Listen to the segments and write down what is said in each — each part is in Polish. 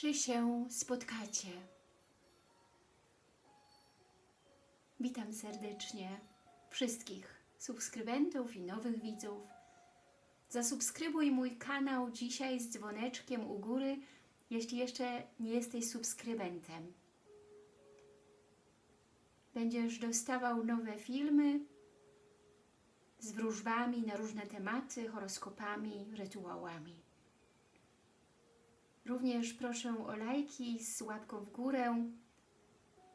czy się spotkacie. Witam serdecznie wszystkich subskrybentów i nowych widzów. Zasubskrybuj mój kanał dzisiaj z dzwoneczkiem u góry, jeśli jeszcze nie jesteś subskrybentem. Będziesz dostawał nowe filmy z wróżbami na różne tematy, horoskopami, rytuałami. Również proszę o lajki z łapką w górę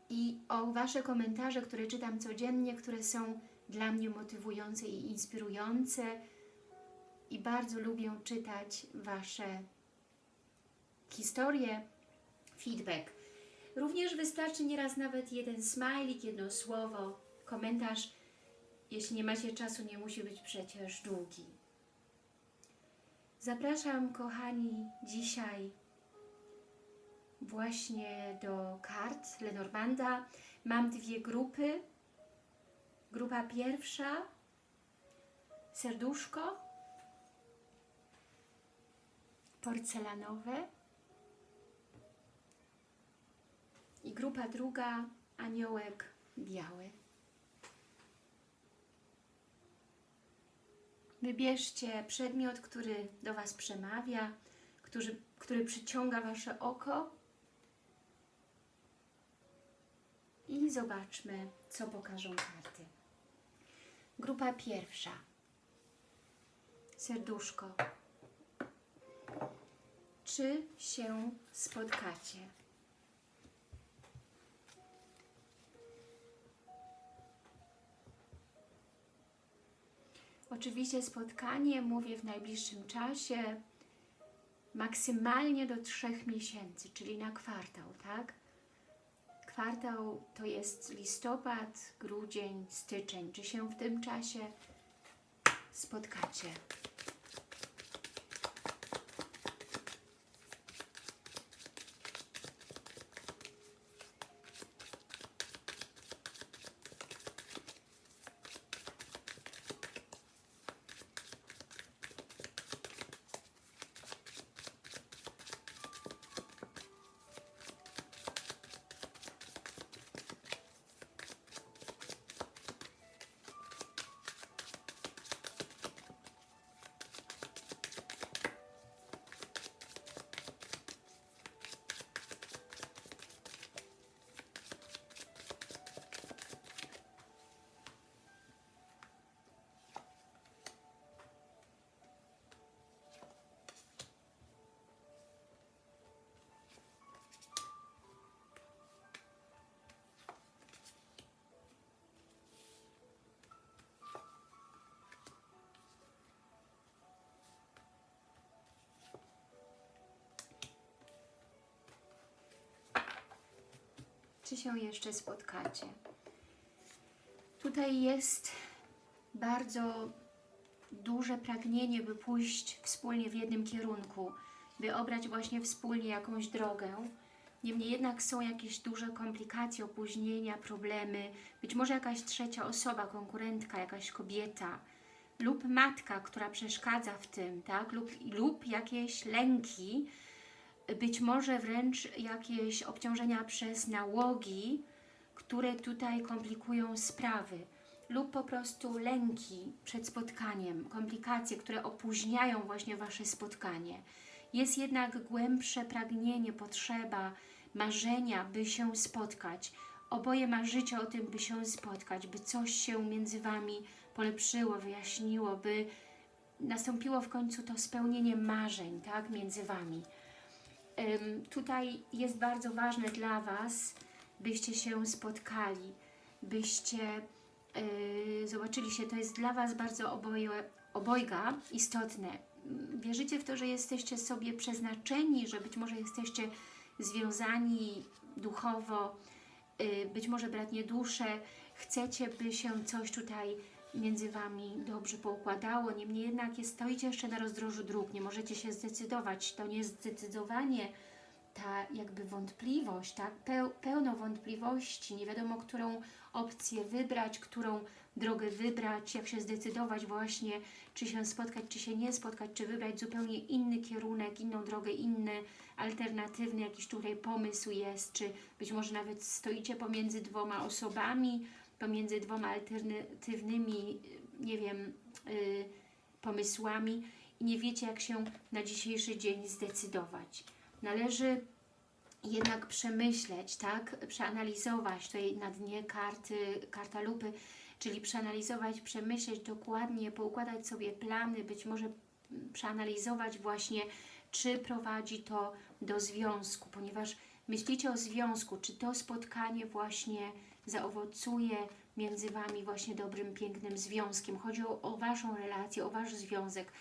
i o Wasze komentarze, które czytam codziennie, które są dla mnie motywujące i inspirujące i bardzo lubię czytać Wasze historie, feedback. Również wystarczy nieraz nawet jeden smajlik, jedno słowo, komentarz. Jeśli nie macie czasu, nie musi być przecież długi. Zapraszam, kochani, dzisiaj właśnie do kart Lenormanda. Mam dwie grupy. Grupa pierwsza, serduszko, porcelanowe i grupa druga, aniołek biały. Wybierzcie przedmiot, który do Was przemawia, który, który przyciąga Wasze oko i zobaczmy, co pokażą karty. Grupa pierwsza. Serduszko. Czy się spotkacie? Oczywiście spotkanie mówię w najbliższym czasie, maksymalnie do trzech miesięcy, czyli na kwartał, tak? Kwartał to jest listopad, grudzień, styczeń. Czy się w tym czasie spotkacie? Czy się jeszcze spotkacie. Tutaj jest bardzo duże pragnienie, by pójść wspólnie w jednym kierunku, by obrać właśnie wspólnie jakąś drogę. Niemniej jednak są jakieś duże komplikacje, opóźnienia, problemy, być może jakaś trzecia osoba, konkurentka, jakaś kobieta lub matka, która przeszkadza w tym, tak? lub, lub jakieś lęki, być może wręcz jakieś obciążenia przez nałogi, które tutaj komplikują sprawy lub po prostu lęki przed spotkaniem, komplikacje, które opóźniają właśnie Wasze spotkanie. Jest jednak głębsze pragnienie, potrzeba, marzenia, by się spotkać. Oboje marzycie o tym, by się spotkać, by coś się między Wami polepszyło, wyjaśniło, by nastąpiło w końcu to spełnienie marzeń tak, między Wami tutaj jest bardzo ważne dla Was, byście się spotkali, byście yy, zobaczyli się, to jest dla Was bardzo oboje, obojga istotne. Wierzycie w to, że jesteście sobie przeznaczeni, że być może jesteście związani duchowo, yy, być może bratnie dusze, chcecie, by się coś tutaj między Wami dobrze poukładało, niemniej jednak jest, stoicie jeszcze na rozdrożu dróg, nie możecie się zdecydować. To nie zdecydowanie ta jakby wątpliwość, tak? Peł, pełno wątpliwości, nie wiadomo, którą opcję wybrać, którą drogę wybrać, jak się zdecydować właśnie, czy się spotkać, czy się nie spotkać, czy wybrać zupełnie inny kierunek, inną drogę, inny, alternatywny jakiś tutaj pomysł jest, czy być może nawet stoicie pomiędzy dwoma osobami, pomiędzy dwoma alternatywnymi, nie wiem, yy, pomysłami i nie wiecie, jak się na dzisiejszy dzień zdecydować. Należy jednak przemyśleć, tak, przeanalizować tutaj na dnie karty, karta lupy, czyli przeanalizować, przemyśleć dokładnie, poukładać sobie plany, być może przeanalizować właśnie, czy prowadzi to do związku, ponieważ myślicie o związku, czy to spotkanie właśnie zaowocuje między Wami właśnie dobrym, pięknym związkiem. Chodzi o, o Waszą relację, o Wasz związek.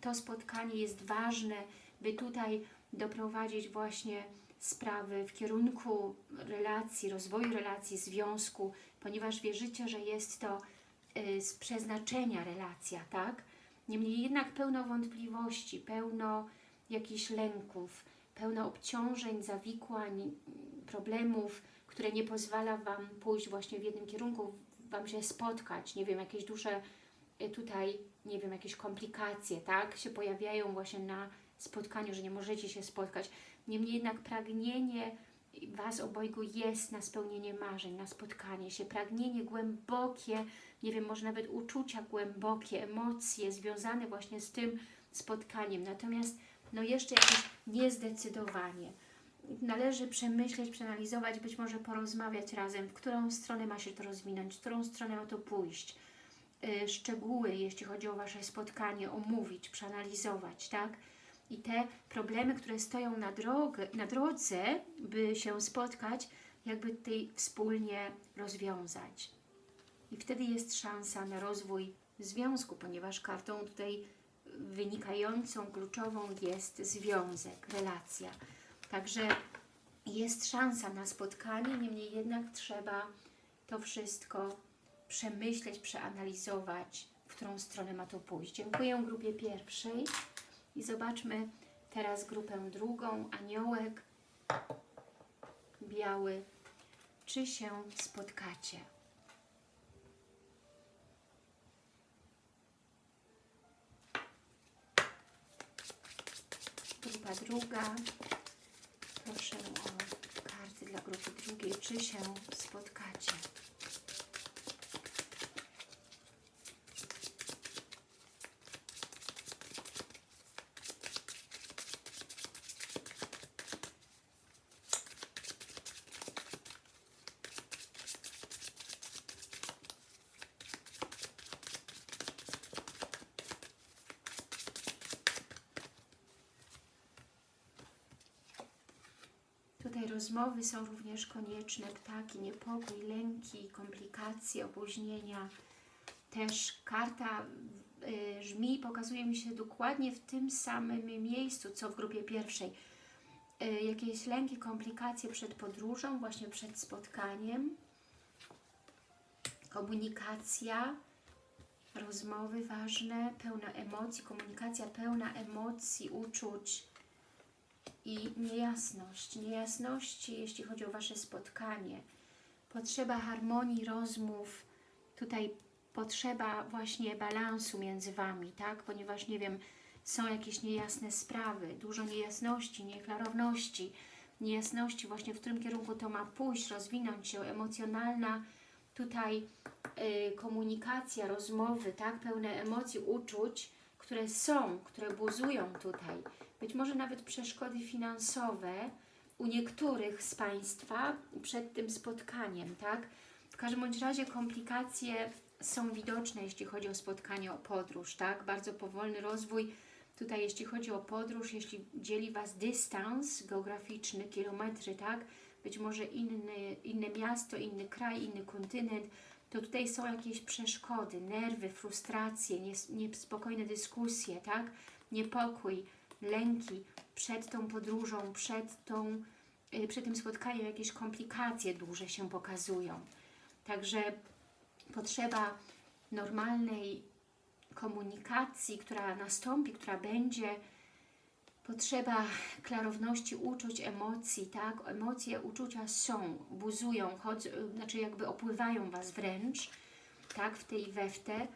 To spotkanie jest ważne, by tutaj doprowadzić właśnie sprawy w kierunku relacji, rozwoju relacji, związku, ponieważ wierzycie, że jest to y, z przeznaczenia relacja, tak? Niemniej jednak pełno wątpliwości, pełno jakichś lęków, pełno obciążeń, zawikłań, problemów, które nie pozwala Wam pójść właśnie w jednym kierunku, Wam się spotkać, nie wiem, jakieś duże y, tutaj, nie wiem, jakieś komplikacje, tak, się pojawiają właśnie na spotkaniu, że nie możecie się spotkać. Niemniej jednak pragnienie Was obojgu jest na spełnienie marzeń, na spotkanie się, pragnienie głębokie, nie wiem, może nawet uczucia głębokie, emocje związane właśnie z tym spotkaniem. Natomiast no jeszcze jakieś niezdecydowanie. Należy przemyśleć, przeanalizować, być może porozmawiać razem, w którą stronę ma się to rozwinąć, w którą stronę ma to pójść. Yy, szczegóły, jeśli chodzi o Wasze spotkanie, omówić, przeanalizować, tak? I te problemy, które stoją na, na drodze, by się spotkać, jakby tutaj wspólnie rozwiązać. I wtedy jest szansa na rozwój związku, ponieważ kartą tutaj wynikającą, kluczową jest związek, relacja. Także jest szansa na spotkanie, niemniej jednak trzeba to wszystko przemyśleć, przeanalizować, w którą stronę ma to pójść. Dziękuję grupie pierwszej i zobaczmy teraz grupę drugą, aniołek, biały, czy się spotkacie. Grupa druga. Proszę o karty dla grupy drugiej. Czy się spotkacie? Rozmowy są również konieczne, ptaki, niepokój, lęki, komplikacje, opóźnienia. Też karta y, żmi pokazuje mi się dokładnie w tym samym miejscu, co w grupie pierwszej. Y, jakieś lęki, komplikacje przed podróżą, właśnie przed spotkaniem. Komunikacja, rozmowy ważne, pełna emocji, komunikacja pełna emocji, uczuć, i niejasność, niejasności, jeśli chodzi o Wasze spotkanie, potrzeba harmonii rozmów, tutaj potrzeba właśnie balansu między Wami, tak? Ponieważ, nie wiem, są jakieś niejasne sprawy, dużo niejasności, nieklarowności, niejasności właśnie w którym kierunku to ma pójść, rozwinąć się, emocjonalna tutaj y, komunikacja, rozmowy, tak? Pełne emocji, uczuć, które są, które buzują tutaj być może nawet przeszkody finansowe u niektórych z Państwa przed tym spotkaniem, tak? W każdym bądź razie komplikacje są widoczne, jeśli chodzi o spotkanie, o podróż, tak? Bardzo powolny rozwój. Tutaj jeśli chodzi o podróż, jeśli dzieli Was dystans geograficzny, kilometry, tak? Być może inny, inne miasto, inny kraj, inny kontynent, to tutaj są jakieś przeszkody, nerwy, frustracje, niespokojne dyskusje, tak? Niepokój, lęki przed tą podróżą, przed, tą, y, przed tym spotkaniem, jakieś komplikacje duże się pokazują. Także potrzeba normalnej komunikacji, która nastąpi, która będzie, potrzeba klarowności uczuć, emocji, tak? Emocje, uczucia są, buzują, chodzą, znaczy jakby opływają Was wręcz, tak? W tej we w te,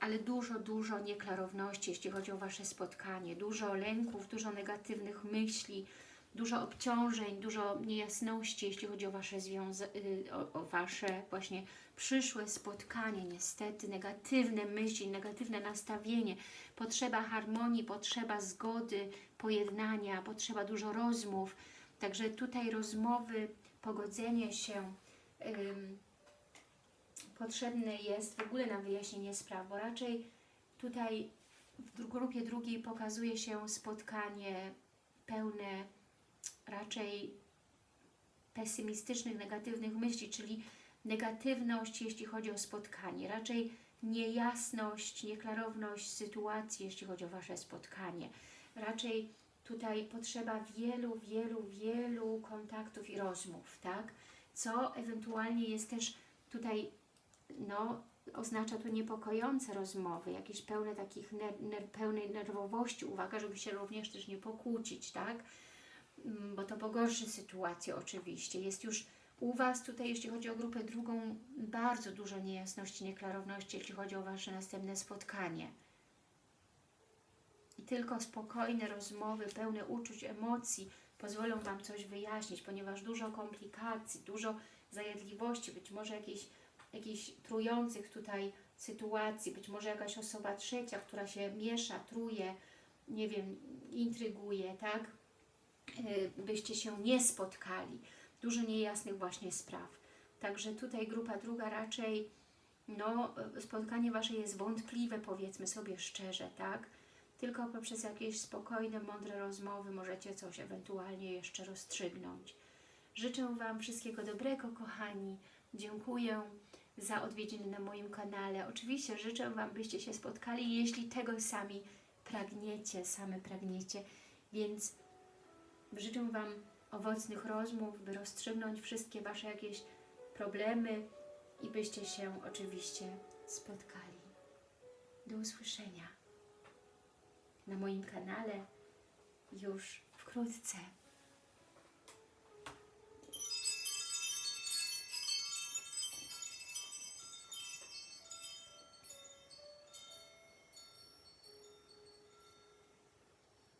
ale dużo, dużo nieklarowności, jeśli chodzi o Wasze spotkanie, dużo lęków, dużo negatywnych myśli, dużo obciążeń, dużo niejasności, jeśli chodzi o Wasze y, o, o Wasze właśnie przyszłe spotkanie, niestety negatywne myśli, negatywne nastawienie, potrzeba harmonii, potrzeba zgody, pojednania, potrzeba dużo rozmów, także tutaj rozmowy, pogodzenie się ym, potrzebne jest w ogóle na wyjaśnienie spraw, bo raczej tutaj w grupie drugiej pokazuje się spotkanie pełne raczej pesymistycznych, negatywnych myśli, czyli negatywność, jeśli chodzi o spotkanie, raczej niejasność, nieklarowność sytuacji, jeśli chodzi o Wasze spotkanie. Raczej tutaj potrzeba wielu, wielu, wielu kontaktów i rozmów, tak? Co ewentualnie jest też tutaj, no, oznacza to niepokojące rozmowy, jakieś pełne takich, ner ner pełnej nerwowości, uwaga, żeby się również też nie pokłócić, tak? Mm, Bo to pogorszy sytuację oczywiście. Jest już u Was tutaj, jeśli chodzi o grupę drugą, bardzo dużo niejasności, nieklarowności, jeśli chodzi o Wasze następne spotkanie. I tylko spokojne rozmowy, pełne uczuć, emocji pozwolą Wam coś wyjaśnić, ponieważ dużo komplikacji, dużo zajadliwości, być może jakichś, jakichś trujących tutaj sytuacji, być może jakaś osoba trzecia, która się miesza, truje, nie wiem, intryguje, tak? Yy, Byście się nie spotkali. Dużo niejasnych właśnie spraw. Także tutaj grupa druga raczej, no, spotkanie Wasze jest wątpliwe, powiedzmy sobie szczerze, tak? Tylko poprzez jakieś spokojne, mądre rozmowy możecie coś ewentualnie jeszcze rozstrzygnąć. Życzę Wam wszystkiego dobrego, kochani. Dziękuję za odwiedziny na moim kanale. Oczywiście życzę Wam, byście się spotkali, jeśli tego sami pragniecie, same pragniecie. Więc życzę Wam owocnych rozmów, by rozstrzygnąć wszystkie Wasze jakieś problemy i byście się oczywiście spotkali. Do usłyszenia na moim kanale już wkrótce.